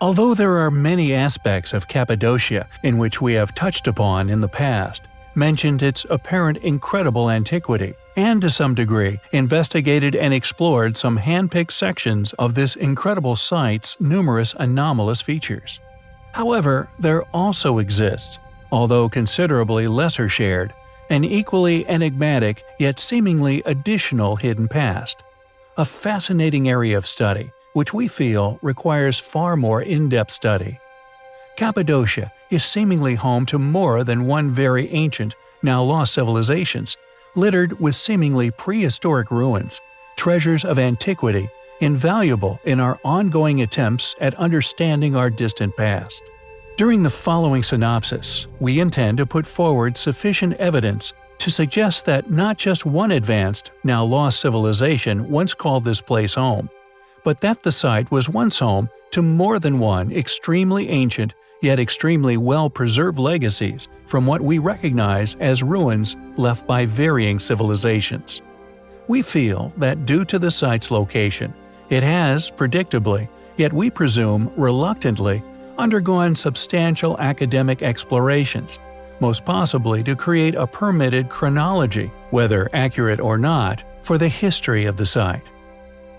Although there are many aspects of Cappadocia in which we have touched upon in the past, mentioned its apparent incredible antiquity, and to some degree investigated and explored some hand-picked sections of this incredible site's numerous anomalous features. However, there also exists, although considerably lesser shared, an equally enigmatic yet seemingly additional hidden past. A fascinating area of study, which we feel requires far more in-depth study. Cappadocia is seemingly home to more than one very ancient, now lost civilizations, littered with seemingly prehistoric ruins, treasures of antiquity, invaluable in our ongoing attempts at understanding our distant past. During the following synopsis, we intend to put forward sufficient evidence to suggest that not just one advanced, now lost civilization once called this place home, but that the site was once home to more than one extremely ancient yet extremely well-preserved legacies from what we recognize as ruins left by varying civilizations. We feel that due to the site's location, it has, predictably, yet we presume reluctantly, undergone substantial academic explorations, most possibly to create a permitted chronology, whether accurate or not, for the history of the site.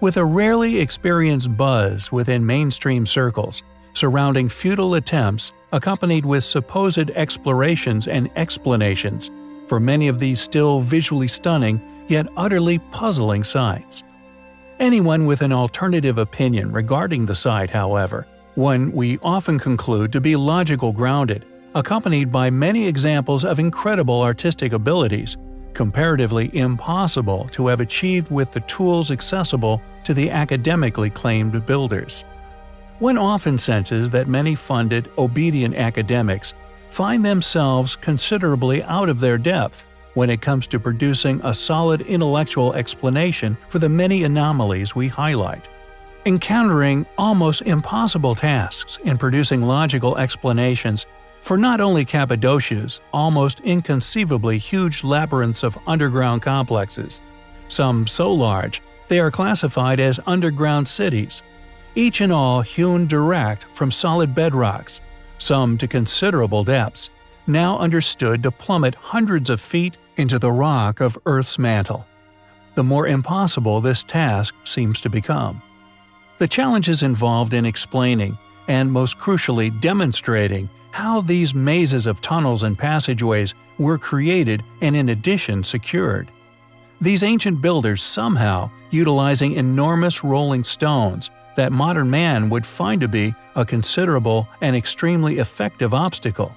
With a rarely experienced buzz within mainstream circles, surrounding futile attempts accompanied with supposed explorations and explanations for many of these still visually stunning yet utterly puzzling sites. Anyone with an alternative opinion regarding the site, however, one we often conclude to be logical grounded, accompanied by many examples of incredible artistic abilities, comparatively impossible to have achieved with the tools accessible to the academically claimed builders. One often senses that many funded, obedient academics find themselves considerably out of their depth when it comes to producing a solid intellectual explanation for the many anomalies we highlight. Encountering almost impossible tasks in producing logical explanations for not only Cappadocia's almost inconceivably huge labyrinths of underground complexes, some so large they are classified as underground cities, each and all hewn direct from solid bedrocks, some to considerable depths, now understood to plummet hundreds of feet into the rock of Earth's mantle. The more impossible this task seems to become. The challenges involved in explaining, and most crucially demonstrating, how these mazes of tunnels and passageways were created and in addition secured. These ancient builders somehow, utilizing enormous rolling stones, that modern man would find to be a considerable and extremely effective obstacle.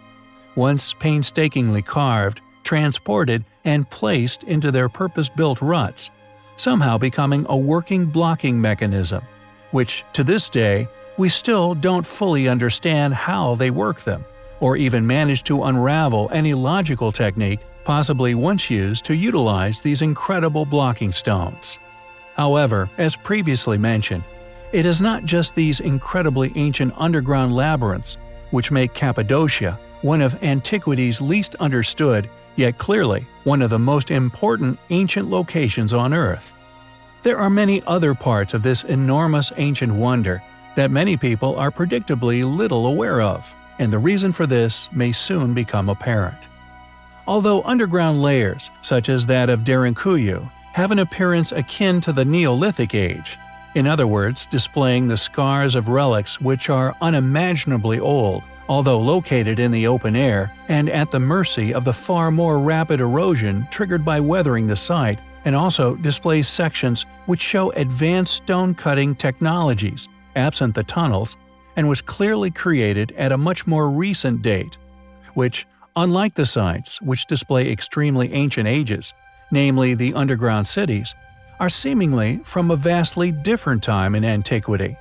Once painstakingly carved, transported, and placed into their purpose-built ruts, somehow becoming a working blocking mechanism, which, to this day, we still don't fully understand how they work them, or even manage to unravel any logical technique possibly once used to utilize these incredible blocking stones. However, as previously mentioned, it is not just these incredibly ancient underground labyrinths which make Cappadocia one of antiquity's least understood, yet clearly one of the most important ancient locations on Earth. There are many other parts of this enormous ancient wonder that many people are predictably little aware of, and the reason for this may soon become apparent. Although underground layers, such as that of Derinkuyu, have an appearance akin to the Neolithic age, in other words, displaying the scars of relics which are unimaginably old, although located in the open air and at the mercy of the far more rapid erosion triggered by weathering the site, and also displays sections which show advanced stone-cutting technologies, absent the tunnels, and was clearly created at a much more recent date, which, unlike the sites which display extremely ancient ages, namely the underground cities, are seemingly from a vastly different time in antiquity.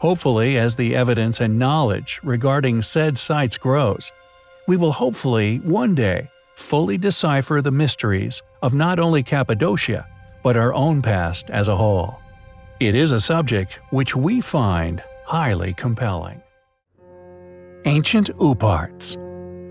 Hopefully, as the evidence and knowledge regarding said sites grows, we will hopefully, one day, fully decipher the mysteries of not only Cappadocia, but our own past as a whole. It is a subject which we find highly compelling. Ancient OOPArts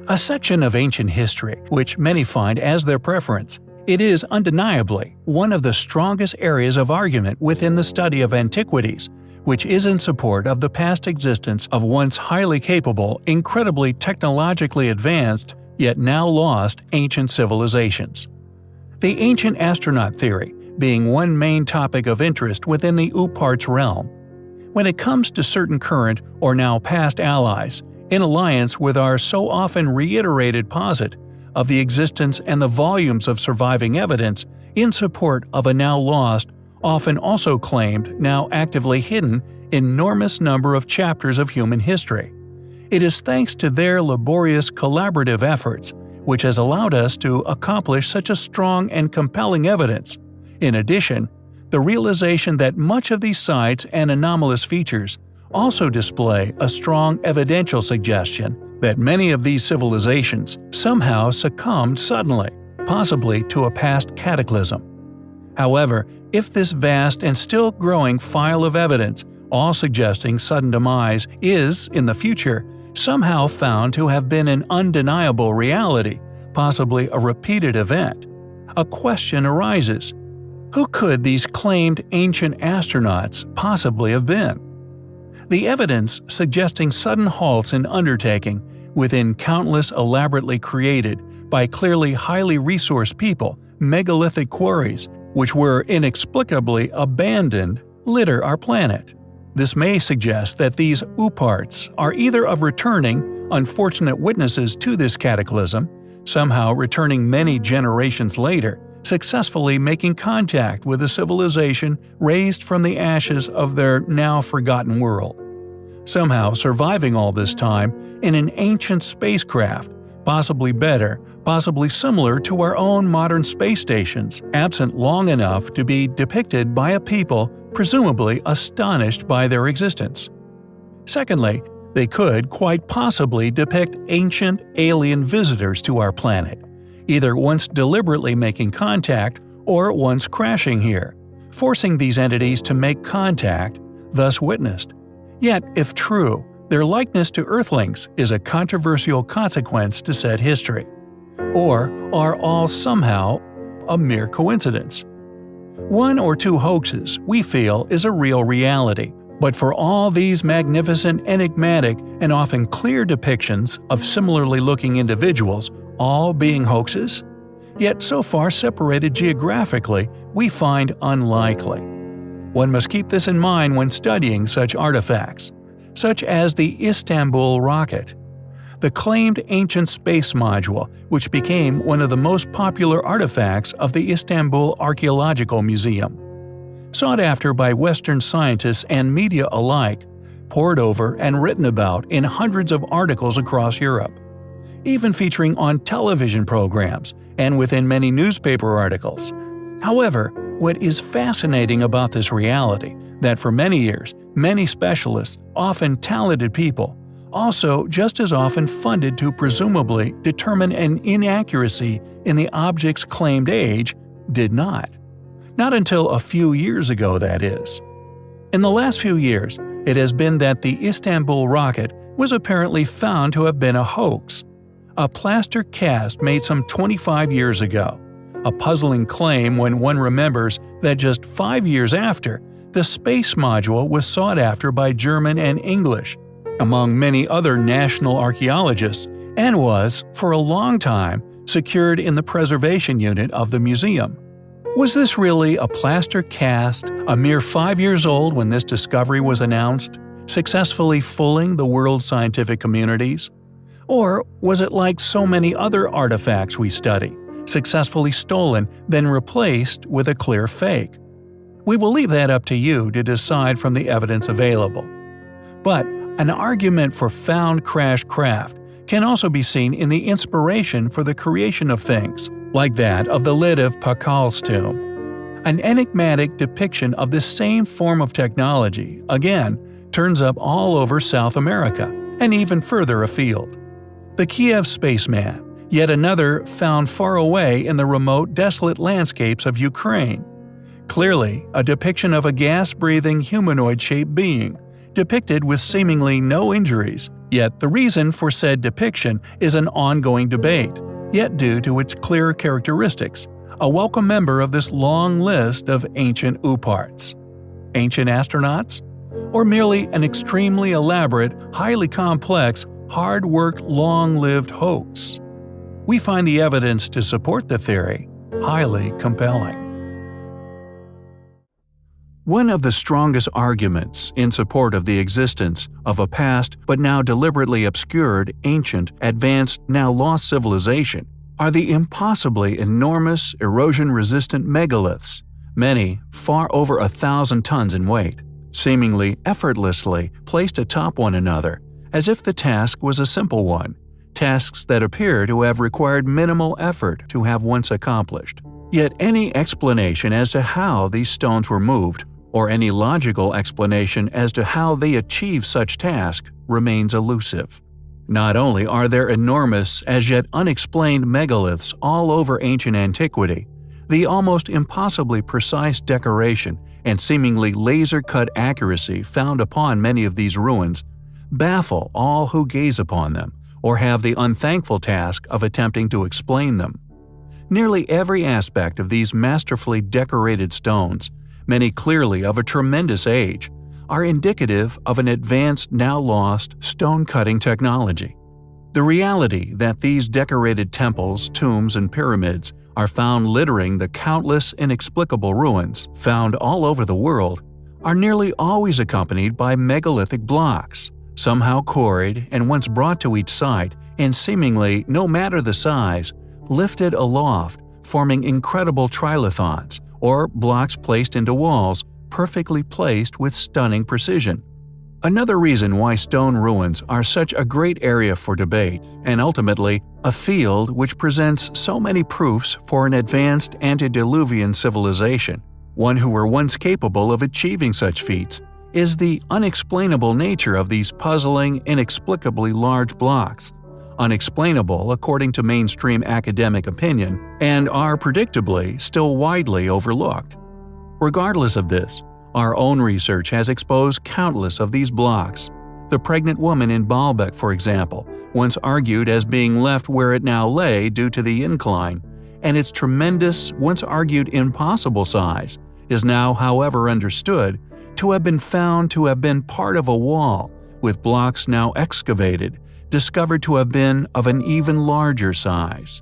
A section of ancient history which many find as their preference it is undeniably one of the strongest areas of argument within the study of antiquities, which is in support of the past existence of once highly capable, incredibly technologically advanced, yet now lost ancient civilizations. The ancient astronaut theory being one main topic of interest within the OOPArts realm. When it comes to certain current or now past allies, in alliance with our so often reiterated posit of the existence and the volumes of surviving evidence in support of a now lost, often also claimed, now actively hidden, enormous number of chapters of human history. It is thanks to their laborious collaborative efforts which has allowed us to accomplish such a strong and compelling evidence. In addition, the realization that much of these sites and anomalous features also display a strong evidential suggestion that many of these civilizations somehow succumbed suddenly, possibly to a past cataclysm. However, if this vast and still growing file of evidence, all suggesting sudden demise, is, in the future, somehow found to have been an undeniable reality, possibly a repeated event, a question arises. Who could these claimed ancient astronauts possibly have been? The evidence suggesting sudden halts in undertaking within countless elaborately created, by clearly highly resourced people, megalithic quarries which were inexplicably abandoned, litter our planet. This may suggest that these OOPArts are either of returning, unfortunate witnesses to this cataclysm, somehow returning many generations later, successfully making contact with a civilization raised from the ashes of their now forgotten world. Somehow surviving all this time in an ancient spacecraft, possibly better, possibly similar to our own modern space stations, absent long enough to be depicted by a people presumably astonished by their existence. Secondly, they could quite possibly depict ancient alien visitors to our planet, either once deliberately making contact or once crashing here, forcing these entities to make contact, thus witnessed. Yet, if true, their likeness to Earthlings is a controversial consequence to said history or are all somehow a mere coincidence. One or two hoaxes, we feel, is a real reality, but for all these magnificent, enigmatic, and often clear depictions of similarly looking individuals all being hoaxes? Yet so far separated geographically, we find unlikely. One must keep this in mind when studying such artifacts, such as the Istanbul rocket, the claimed ancient space module, which became one of the most popular artifacts of the Istanbul Archaeological Museum. Sought after by Western scientists and media alike, pored over and written about in hundreds of articles across Europe. Even featuring on television programs and within many newspaper articles. However, what is fascinating about this reality that for many years, many specialists, often talented people, also just as often funded to presumably determine an inaccuracy in the object's claimed age, did not. Not until a few years ago, that is. In the last few years, it has been that the Istanbul rocket was apparently found to have been a hoax. A plaster cast made some 25 years ago. A puzzling claim when one remembers that just five years after, the space module was sought after by German and English, among many other national archaeologists, and was, for a long time, secured in the preservation unit of the museum. Was this really a plaster cast, a mere five years old when this discovery was announced, successfully fooling the world's scientific communities? Or was it like so many other artifacts we study, successfully stolen, then replaced with a clear fake? We will leave that up to you to decide from the evidence available. But an argument for found crash craft can also be seen in the inspiration for the creation of things, like that of the lid of Pakal's tomb. An enigmatic depiction of this same form of technology, again, turns up all over South America, and even further afield. The Kiev spaceman, yet another found far away in the remote desolate landscapes of Ukraine. Clearly, a depiction of a gas-breathing humanoid-shaped being, depicted with seemingly no injuries, yet the reason for said depiction is an ongoing debate, yet due to its clear characteristics, a welcome member of this long list of ancient OOPArts. Ancient astronauts? or merely an extremely elaborate, highly complex, hard-worked, long-lived hoax? We find the evidence to support the theory highly compelling. One of the strongest arguments in support of the existence of a past but now deliberately obscured, ancient, advanced, now lost civilization are the impossibly enormous, erosion-resistant megaliths, many far over a thousand tons in weight, seemingly effortlessly placed atop one another, as if the task was a simple one, tasks that appear to have required minimal effort to have once accomplished. Yet any explanation as to how these stones were moved or any logical explanation as to how they achieve such task remains elusive. Not only are there enormous, as yet unexplained megaliths all over ancient antiquity, the almost impossibly precise decoration and seemingly laser-cut accuracy found upon many of these ruins baffle all who gaze upon them or have the unthankful task of attempting to explain them. Nearly every aspect of these masterfully decorated stones many clearly of a tremendous age, are indicative of an advanced now lost stone-cutting technology. The reality that these decorated temples, tombs, and pyramids are found littering the countless inexplicable ruins found all over the world are nearly always accompanied by megalithic blocks, somehow quarried and once brought to each site and seemingly, no matter the size, lifted aloft, forming incredible trilithons, or blocks placed into walls, perfectly placed with stunning precision. Another reason why stone ruins are such a great area for debate, and ultimately, a field which presents so many proofs for an advanced antediluvian civilization, one who were once capable of achieving such feats, is the unexplainable nature of these puzzling, inexplicably large blocks unexplainable according to mainstream academic opinion, and are predictably still widely overlooked. Regardless of this, our own research has exposed countless of these blocks. The pregnant woman in Baalbek, for example, once argued as being left where it now lay due to the incline, and its tremendous, once argued impossible size, is now however understood to have been found to have been part of a wall, with blocks now excavated discovered to have been of an even larger size.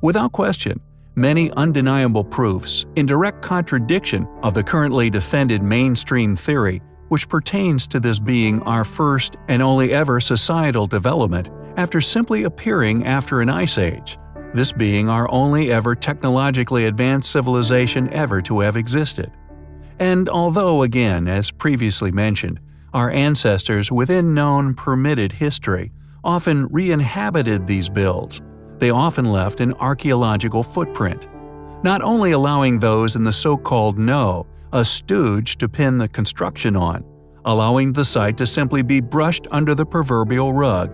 Without question, many undeniable proofs in direct contradiction of the currently defended mainstream theory which pertains to this being our first and only ever societal development after simply appearing after an ice age, this being our only ever technologically advanced civilization ever to have existed. And although again, as previously mentioned, our ancestors within known permitted history often re-inhabited these builds. They often left an archaeological footprint, not only allowing those in the so-called know a stooge to pin the construction on, allowing the site to simply be brushed under the proverbial rug,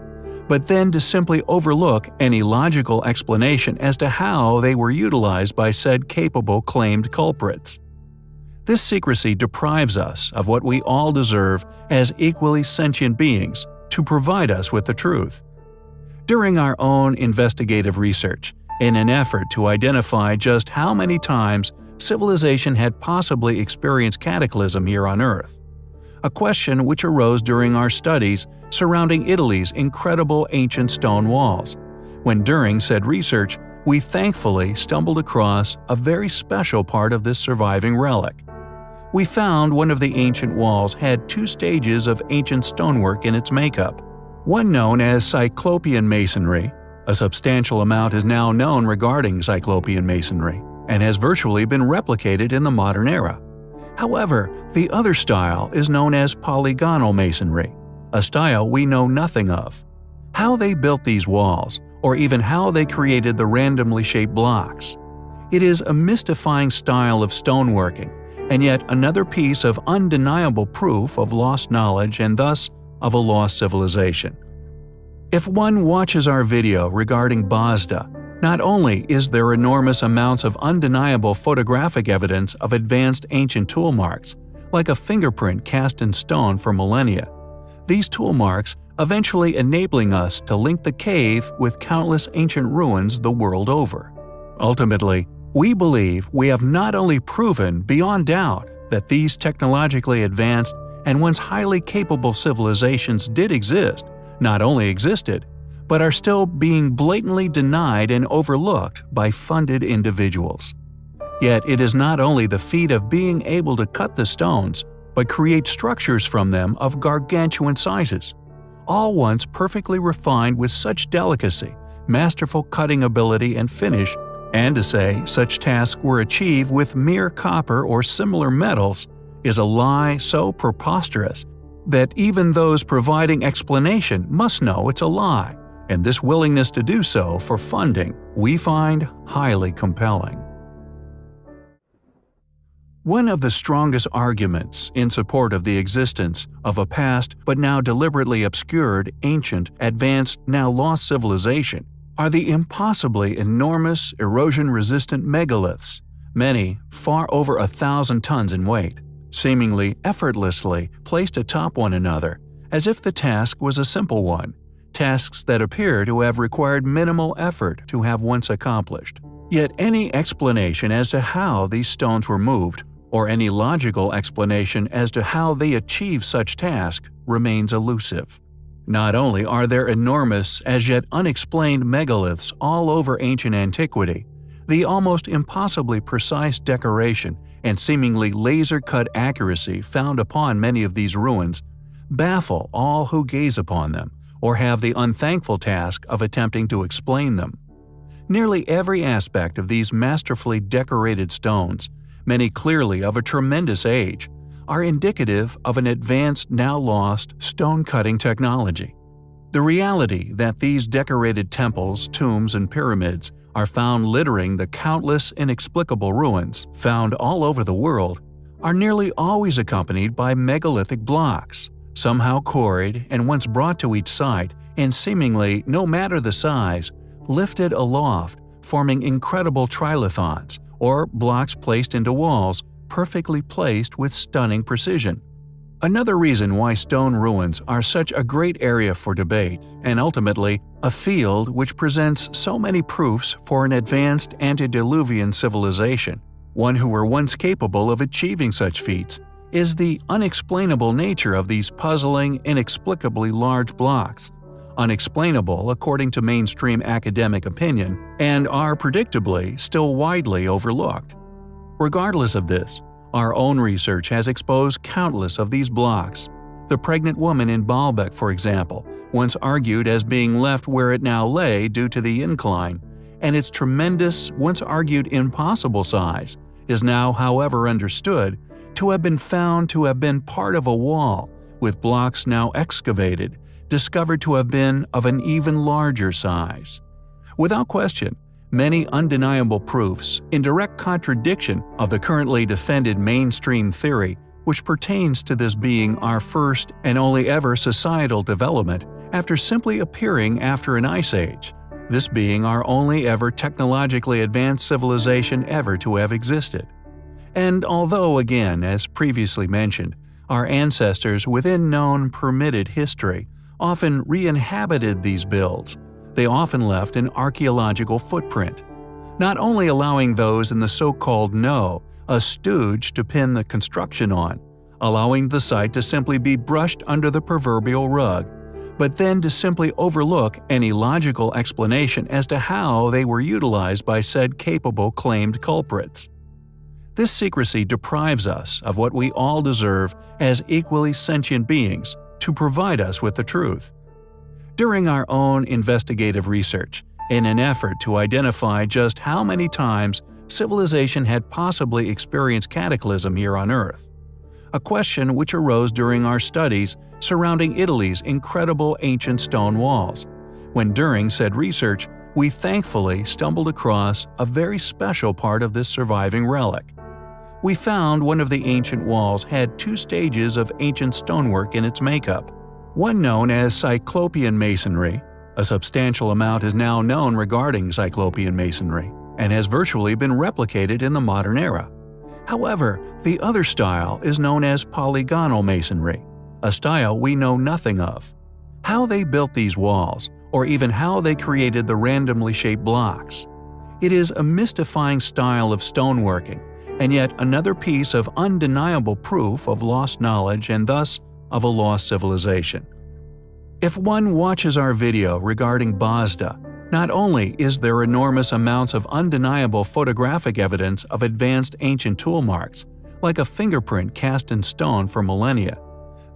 but then to simply overlook any logical explanation as to how they were utilized by said capable claimed culprits. This secrecy deprives us of what we all deserve as equally sentient beings to provide us with the truth. During our own investigative research, in an effort to identify just how many times civilization had possibly experienced cataclysm here on Earth, a question which arose during our studies surrounding Italy's incredible ancient stone walls, when during said research we thankfully stumbled across a very special part of this surviving relic we found one of the ancient walls had two stages of ancient stonework in its makeup. One known as Cyclopean masonry. A substantial amount is now known regarding Cyclopean masonry, and has virtually been replicated in the modern era. However, the other style is known as polygonal masonry, a style we know nothing of. How they built these walls, or even how they created the randomly shaped blocks. It is a mystifying style of stoneworking and yet another piece of undeniable proof of lost knowledge and thus of a lost civilization. If one watches our video regarding Bazda, not only is there enormous amounts of undeniable photographic evidence of advanced ancient tool marks, like a fingerprint cast in stone for millennia, these tool marks eventually enabling us to link the cave with countless ancient ruins the world over. Ultimately, we believe we have not only proven beyond doubt that these technologically advanced and once highly capable civilizations did exist, not only existed, but are still being blatantly denied and overlooked by funded individuals. Yet it is not only the feat of being able to cut the stones, but create structures from them of gargantuan sizes, all once perfectly refined with such delicacy, masterful cutting ability and finish, and to say such tasks were achieved with mere copper or similar metals is a lie so preposterous that even those providing explanation must know it's a lie, and this willingness to do so for funding we find highly compelling. One of the strongest arguments in support of the existence of a past but now deliberately obscured, ancient, advanced, now lost civilization are the impossibly enormous, erosion-resistant megaliths, many far over a thousand tons in weight, seemingly effortlessly placed atop one another, as if the task was a simple one, tasks that appear to have required minimal effort to have once accomplished. Yet any explanation as to how these stones were moved or any logical explanation as to how they achieve such task remains elusive. Not only are there enormous, as yet unexplained megaliths all over ancient antiquity, the almost impossibly precise decoration and seemingly laser-cut accuracy found upon many of these ruins baffle all who gaze upon them or have the unthankful task of attempting to explain them. Nearly every aspect of these masterfully decorated stones many clearly of a tremendous age, are indicative of an advanced now lost stone-cutting technology. The reality that these decorated temples, tombs, and pyramids are found littering the countless inexplicable ruins found all over the world are nearly always accompanied by megalithic blocks, somehow quarried and once brought to each site and seemingly, no matter the size, lifted aloft, forming incredible trilithons, or blocks placed into walls, perfectly placed with stunning precision. Another reason why stone ruins are such a great area for debate, and ultimately a field which presents so many proofs for an advanced antediluvian civilization, one who were once capable of achieving such feats, is the unexplainable nature of these puzzling, inexplicably large blocks unexplainable according to mainstream academic opinion, and are predictably still widely overlooked. Regardless of this, our own research has exposed countless of these blocks. The pregnant woman in Baalbek, for example, once argued as being left where it now lay due to the incline, and its tremendous, once argued impossible size, is now however understood to have been found to have been part of a wall, with blocks now excavated discovered to have been of an even larger size. Without question, many undeniable proofs in direct contradiction of the currently defended mainstream theory which pertains to this being our first and only ever societal development after simply appearing after an ice age, this being our only ever technologically advanced civilization ever to have existed. And although again, as previously mentioned, our ancestors within known permitted history often re-inhabited these builds. They often left an archaeological footprint, not only allowing those in the so-called know a stooge to pin the construction on, allowing the site to simply be brushed under the proverbial rug, but then to simply overlook any logical explanation as to how they were utilized by said capable claimed culprits. This secrecy deprives us of what we all deserve as equally sentient beings to provide us with the truth. During our own investigative research, in an effort to identify just how many times civilization had possibly experienced cataclysm here on Earth, a question which arose during our studies surrounding Italy's incredible ancient stone walls, when during said research we thankfully stumbled across a very special part of this surviving relic we found one of the ancient walls had two stages of ancient stonework in its makeup. One known as Cyclopean masonry, a substantial amount is now known regarding Cyclopean masonry, and has virtually been replicated in the modern era. However, the other style is known as polygonal masonry, a style we know nothing of. How they built these walls, or even how they created the randomly shaped blocks. It is a mystifying style of stoneworking and yet another piece of undeniable proof of lost knowledge and thus of a lost civilization. If one watches our video regarding Bazda, not only is there enormous amounts of undeniable photographic evidence of advanced ancient tool marks, like a fingerprint cast in stone for millennia,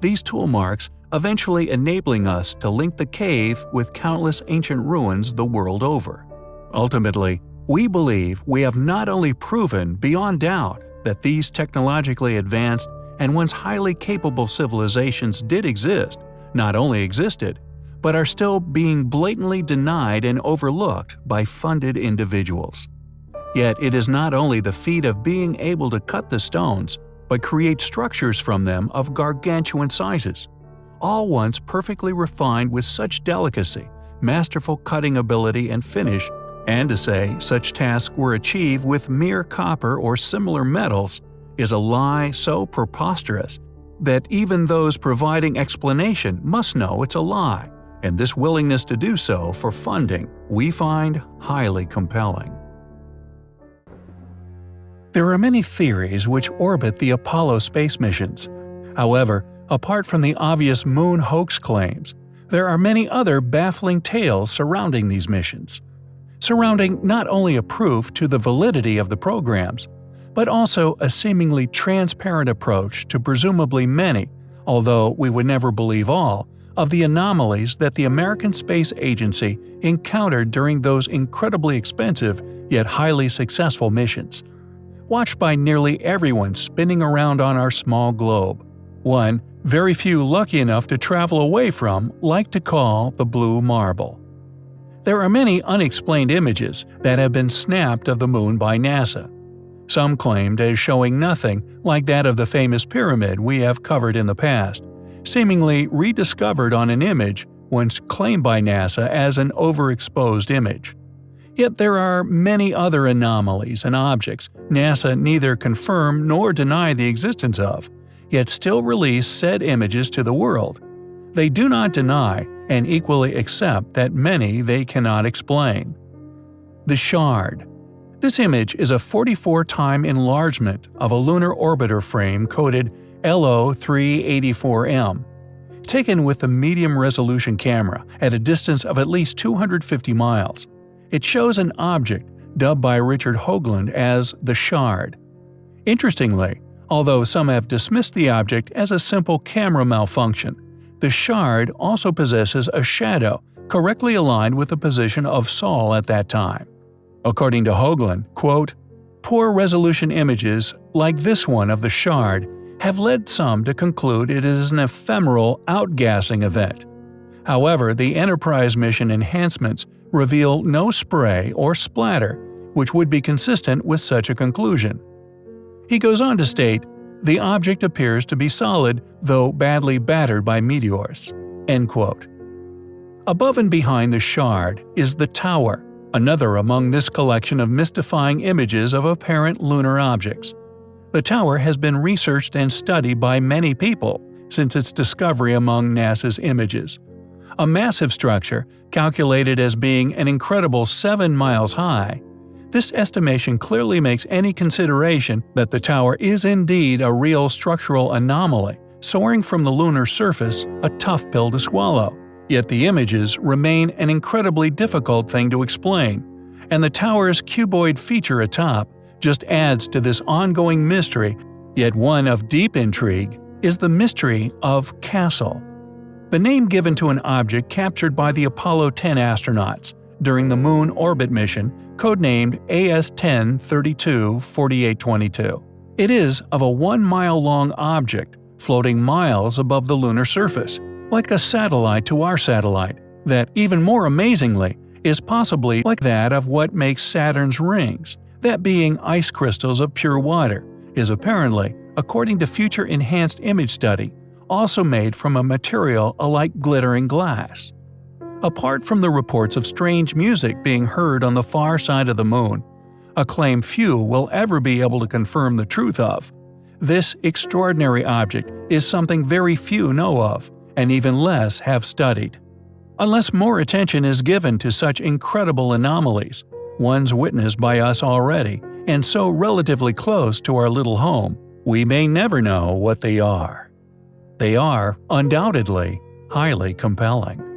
these tool marks eventually enabling us to link the cave with countless ancient ruins the world over. Ultimately, we believe we have not only proven beyond doubt that these technologically advanced and once highly capable civilizations did exist, not only existed, but are still being blatantly denied and overlooked by funded individuals. Yet it is not only the feat of being able to cut the stones, but create structures from them of gargantuan sizes, all once perfectly refined with such delicacy, masterful cutting ability and finish, and to say such tasks were achieved with mere copper or similar metals is a lie so preposterous that even those providing explanation must know it's a lie, and this willingness to do so for funding we find highly compelling. There are many theories which orbit the Apollo space missions. However, apart from the obvious moon hoax claims, there are many other baffling tales surrounding these missions. Surrounding not only a proof to the validity of the programs, but also a seemingly transparent approach to presumably many, although we would never believe all, of the anomalies that the American Space Agency encountered during those incredibly expensive yet highly successful missions. Watched by nearly everyone spinning around on our small globe. One, very few lucky enough to travel away from, like to call the Blue Marble. There are many unexplained images that have been snapped of the Moon by NASA, some claimed as showing nothing like that of the famous pyramid we have covered in the past, seemingly rediscovered on an image once claimed by NASA as an overexposed image. Yet there are many other anomalies and objects NASA neither confirm nor deny the existence of, yet still release said images to the world. They do not deny and equally accept that many they cannot explain. The Shard this image is a 44-time enlargement of a lunar orbiter frame coded LO384M, taken with a medium-resolution camera at a distance of at least 250 miles. It shows an object dubbed by Richard Hoagland as the Shard. Interestingly, although some have dismissed the object as a simple camera malfunction, the Shard also possesses a shadow correctly aligned with the position of Sol at that time. According to Hoagland, quote, Poor resolution images, like this one of the shard, have led some to conclude it is an ephemeral outgassing event. However, the Enterprise mission enhancements reveal no spray or splatter, which would be consistent with such a conclusion. He goes on to state, the object appears to be solid, though badly battered by meteors. End quote. Above and behind the shard is the tower, another among this collection of mystifying images of apparent lunar objects. The tower has been researched and studied by many people since its discovery among NASA's images. A massive structure, calculated as being an incredible 7 miles high, this estimation clearly makes any consideration that the tower is indeed a real structural anomaly, soaring from the lunar surface, a tough pill to swallow. Yet the images remain an incredibly difficult thing to explain, and the tower's cuboid feature atop just adds to this ongoing mystery, yet one of deep intrigue, is the mystery of Castle. The name given to an object captured by the Apollo 10 astronauts during the Moon orbit mission, codenamed AS-10-32-4822. It is of a one-mile-long object floating miles above the lunar surface, like a satellite to our satellite, that, even more amazingly, is possibly like that of what makes Saturn's rings, that being ice crystals of pure water, is apparently, according to future enhanced image study, also made from a material alike glittering glass. Apart from the reports of strange music being heard on the far side of the moon, a claim few will ever be able to confirm the truth of, this extraordinary object is something very few know of, and even less have studied. Unless more attention is given to such incredible anomalies, ones witnessed by us already, and so relatively close to our little home, we may never know what they are. They are, undoubtedly, highly compelling.